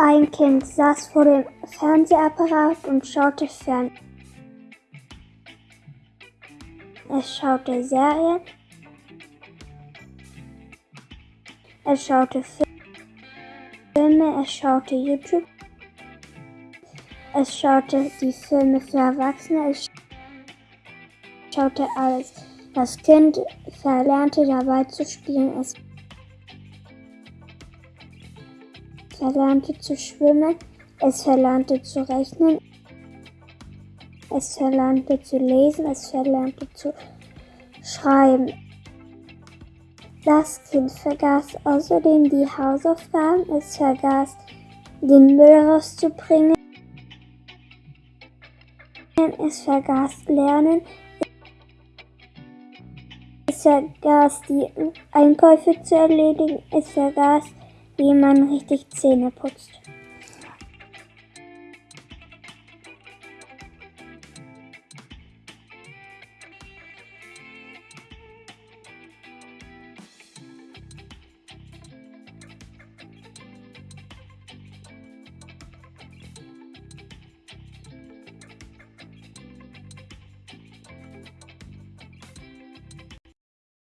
Ein Kind saß vor dem Fernsehapparat und schaute fern. Es schaute Serien. Es schaute Filme. Es schaute YouTube. Es schaute die Filme für Erwachsene. Es schaute alles. Das Kind verlernte dabei zu spielen. Es verlernte zu schwimmen. Es verlernte zu rechnen. Es verlernte zu lesen. Es verlernte zu schreiben. Das Kind vergaß außerdem die Hausaufgaben. Es vergaß den Müll rauszubringen. Es vergaß Lernen. Es vergaß die Einkäufe zu erledigen. Es vergaß, wie man richtig Zähne putzt.